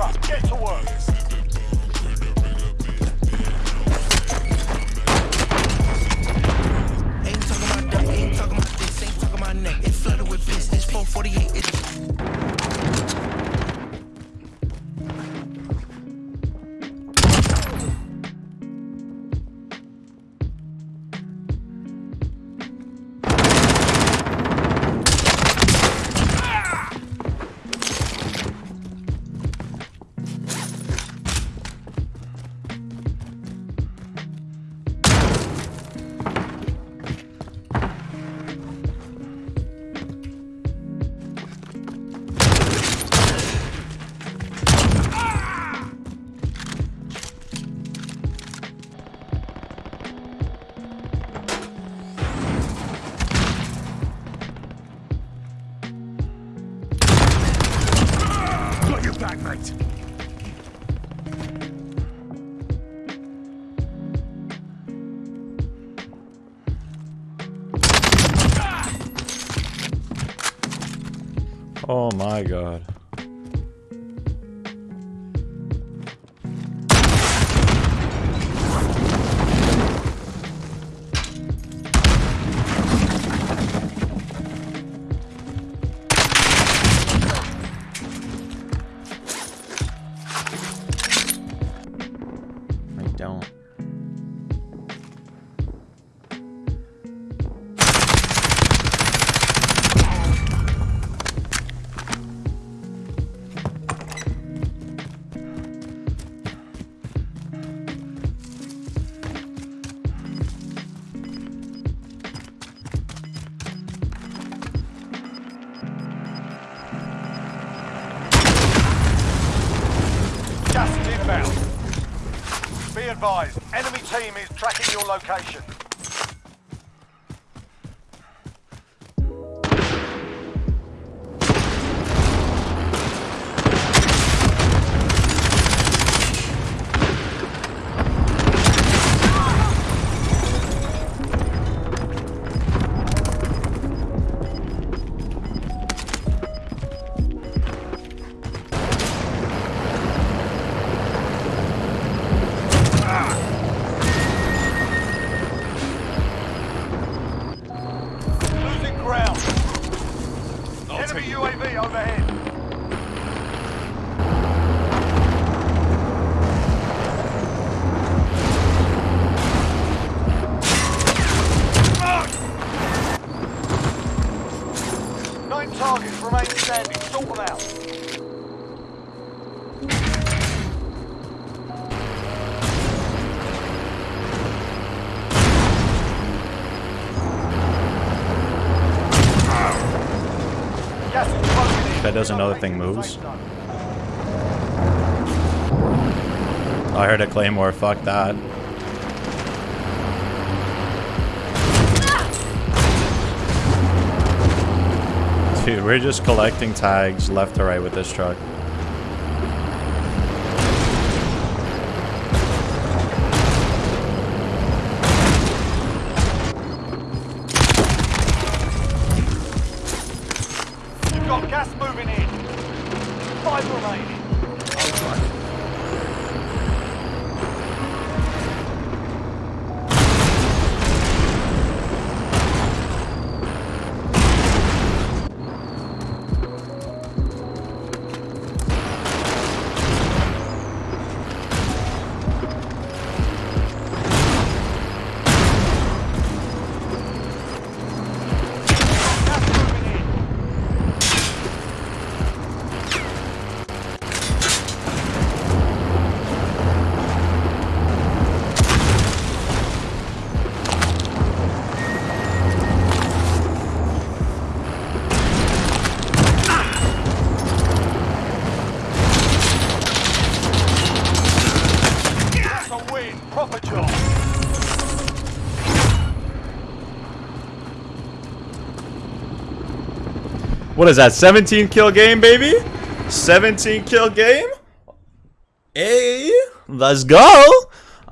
Gear get to work. Ain't talking about that. ain't talking about this, ain't talking about neck. It's flooded with piss, it's 448, it's... Oh my god. Advised, enemy team is tracking your location. Nine targets remain standing. Sort them out. Gas is closing in. Bet does another thing moves. I heard a claymore, fuck that. Dude, we're just collecting tags left to right with this truck. You've got gas moving in. Five remaining. What is that? 17 kill game, baby? 17 kill game? Hey, let's go.